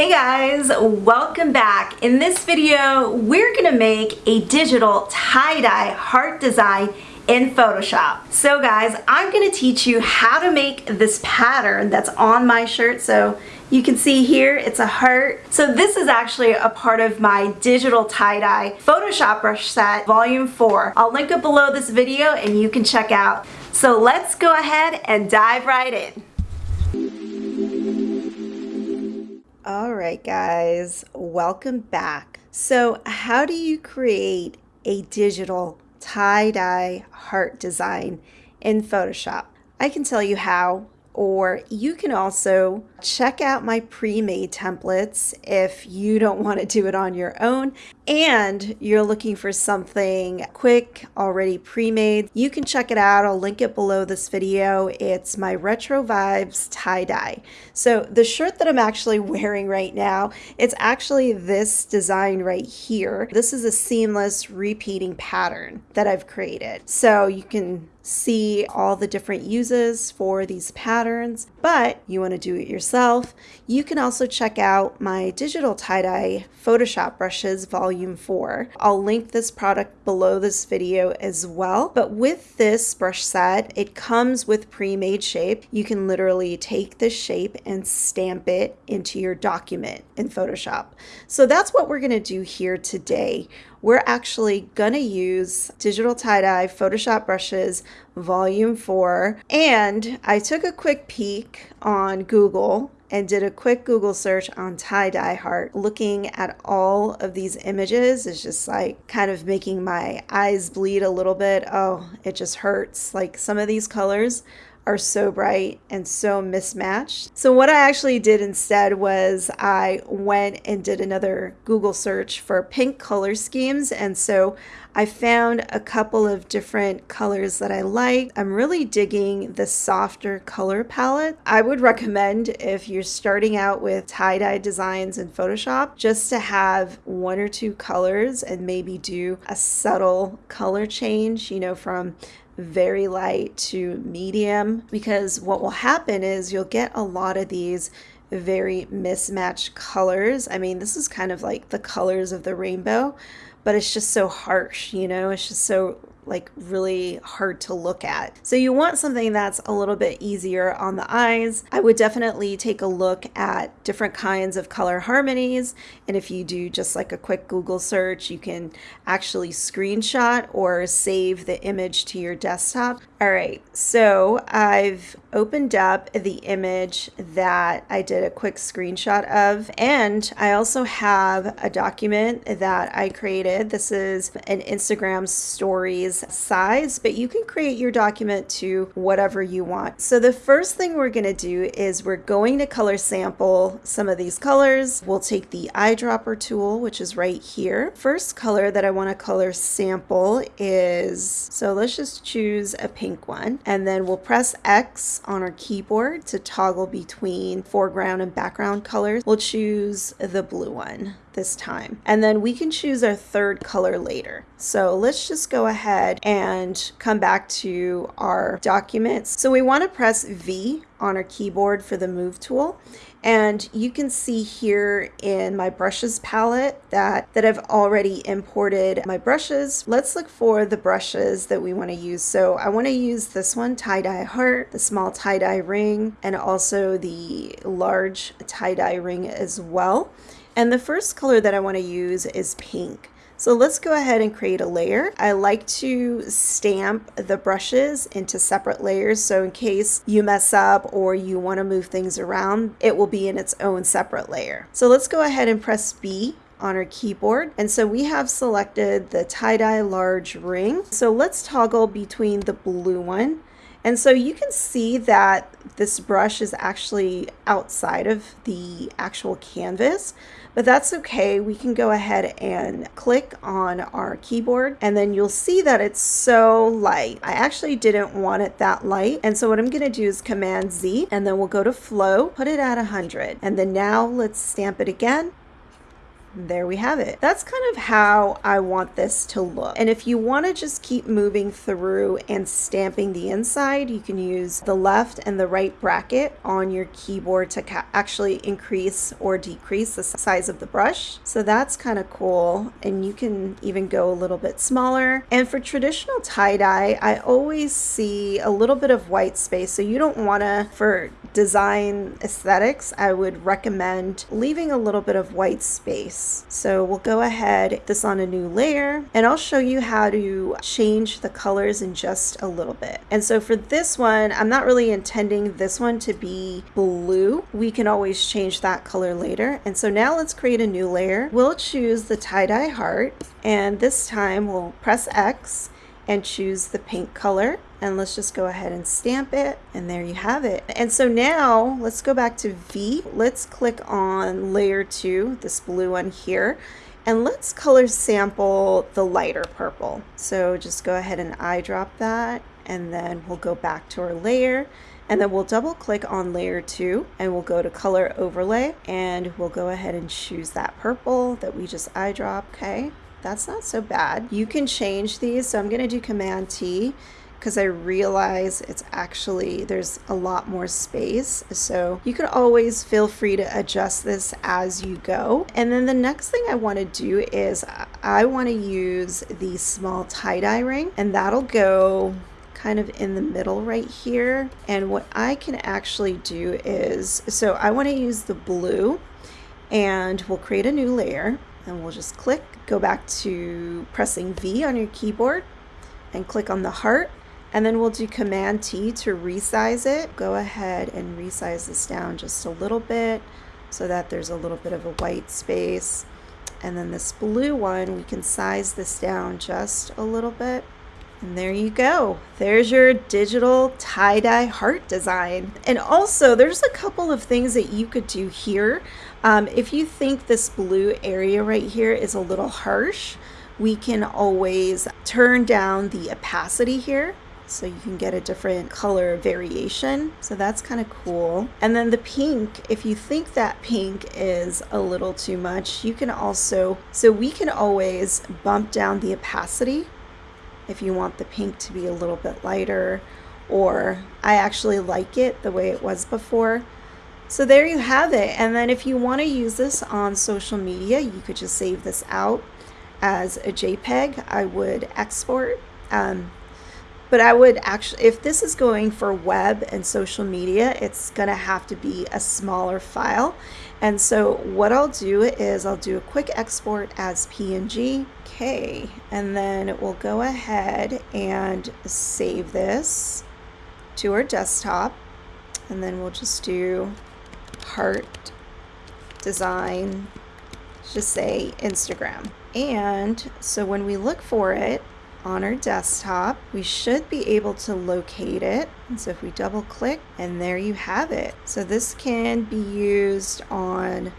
Hey guys, welcome back. In this video, we're gonna make a digital tie-dye heart design in Photoshop. So guys, I'm gonna teach you how to make this pattern that's on my shirt. So you can see here, it's a heart. So this is actually a part of my digital tie-dye Photoshop brush set, volume four. I'll link it below this video and you can check out. So let's go ahead and dive right in. All right, guys, welcome back. So how do you create a digital tie-dye heart design in Photoshop? I can tell you how or you can also check out my pre-made templates if you don't want to do it on your own and you're looking for something quick already pre-made you can check it out. I'll link it below this video. It's my retro vibes tie-dye. So the shirt that I'm actually wearing right now it's actually this design right here. This is a seamless repeating pattern that I've created. So you can see all the different uses for these patterns, but you want to do it yourself, you can also check out my digital tie-dye Photoshop brushes volume 4. I'll link this product below this video as well, but with this brush set, it comes with pre-made shape. You can literally take this shape and stamp it into your document in Photoshop. So that's what we're going to do here today we're actually to use digital tie-dye Photoshop brushes volume 4 and I took a quick peek on Google and did a quick Google search on tie-dye heart. Looking at all of these images is just like kind of making my eyes bleed a little bit. Oh, it just hurts. Like some of these colors are so bright and so mismatched. So what I actually did instead was I went and did another Google search for pink color schemes and so I found a couple of different colors that I like. I'm really digging the softer color palette. I would recommend if you're starting out with tie-dye designs in Photoshop just to have one or two colors and maybe do a subtle color change, you know, from very light to medium because what will happen is you'll get a lot of these very mismatched colors. I mean, this is kind of like the colors of the rainbow, but it's just so harsh, you know, it's just so like really hard to look at. So you want something that's a little bit easier on the eyes. I would definitely take a look at different kinds of color harmonies. And if you do just like a quick Google search, you can actually screenshot or save the image to your desktop. All right, so I've opened up the image that I did a quick screenshot of, and I also have a document that I created. This is an Instagram stories size, but you can create your document to whatever you want. So the first thing we're gonna do is we're going to color sample some of these colors. We'll take the eyedropper tool, which is right here. First color that I wanna color sample is, so let's just choose a pink pink one. And then we'll press X on our keyboard to toggle between foreground and background colors. We'll choose the blue one this time. And then we can choose our third color later. So let's just go ahead and come back to our documents. So we want to press V on our keyboard for the move tool and you can see here in my brushes palette that, that I've already imported my brushes. Let's look for the brushes that we want to use. So I want to use this one, tie-dye heart, the small tie-dye ring, and also the large tie-dye ring as well. And the first color that I want to use is pink. So let's go ahead and create a layer. I like to stamp the brushes into separate layers so in case you mess up or you want to move things around, it will be in its own separate layer. So let's go ahead and press B on our keyboard. And so we have selected the tie-dye large ring. So let's toggle between the blue one and so you can see that this brush is actually outside of the actual canvas, but that's okay. We can go ahead and click on our keyboard and then you'll see that it's so light. I actually didn't want it that light. And so what I'm gonna do is Command Z and then we'll go to flow, put it at 100. And then now let's stamp it again there we have it. That's kind of how I want this to look. And if you want to just keep moving through and stamping the inside, you can use the left and the right bracket on your keyboard to actually increase or decrease the size of the brush. So that's kind of cool. And you can even go a little bit smaller. And for traditional tie-dye, I always see a little bit of white space. So you don't want to, for design aesthetics, I would recommend leaving a little bit of white space. So we'll go ahead, this on a new layer, and I'll show you how to change the colors in just a little bit. And so for this one, I'm not really intending this one to be blue. We can always change that color later. And so now let's create a new layer. We'll choose the tie-dye heart, and this time we'll press X and choose the pink color. And let's just go ahead and stamp it. And there you have it. And so now let's go back to V. Let's click on layer 2 this blue one here. And let's color sample the lighter purple. So just go ahead and eyedrop that. And then we'll go back to our layer. And then we'll double click on layer 2 and we'll go to color overlay. And we'll go ahead and choose that purple that we just eyedrop okay that's not so bad you can change these so I'm gonna do command T because I realize it's actually, there's a lot more space. So you can always feel free to adjust this as you go. And then the next thing I want to do is I want to use the small tie-dye ring and that'll go kind of in the middle right here. And what I can actually do is, so I want to use the blue and we'll create a new layer and we'll just click, go back to pressing V on your keyboard and click on the heart and then we'll do Command T to resize it. Go ahead and resize this down just a little bit so that there's a little bit of a white space. And then this blue one, we can size this down just a little bit. And there you go. There's your digital tie-dye heart design. And also, there's a couple of things that you could do here. Um, if you think this blue area right here is a little harsh, we can always turn down the opacity here so you can get a different color variation. So that's kind of cool. And then the pink, if you think that pink is a little too much, you can also, so we can always bump down the opacity if you want the pink to be a little bit lighter or I actually like it the way it was before. So there you have it. And then if you want to use this on social media, you could just save this out as a JPEG. I would export. Um, but I would actually, if this is going for web and social media, it's going to have to be a smaller file. And so what I'll do is I'll do a quick export as PNG. Okay, and then we'll go ahead and save this to our desktop. And then we'll just do heart design, just say Instagram. And so when we look for it, on our desktop. We should be able to locate it. And so if we double click and there you have it. So this can be used on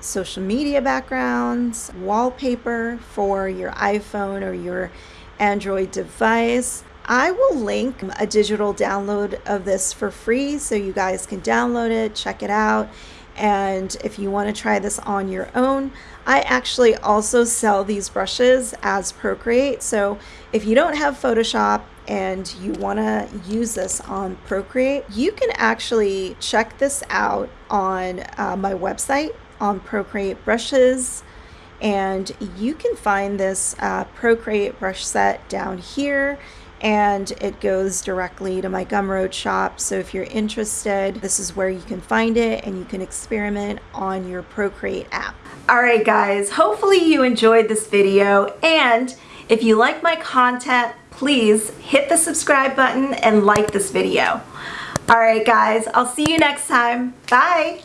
social media backgrounds, wallpaper for your iPhone or your Android device. I will link a digital download of this for free so you guys can download it, check it out, and if you want to try this on your own, I actually also sell these brushes as Procreate. So if you don't have Photoshop and you want to use this on Procreate, you can actually check this out on uh, my website on Procreate brushes and you can find this uh, Procreate brush set down here and it goes directly to my Gumroad shop. So if you're interested, this is where you can find it and you can experiment on your Procreate app. All right, guys, hopefully you enjoyed this video. And if you like my content, please hit the subscribe button and like this video. All right, guys, I'll see you next time. Bye.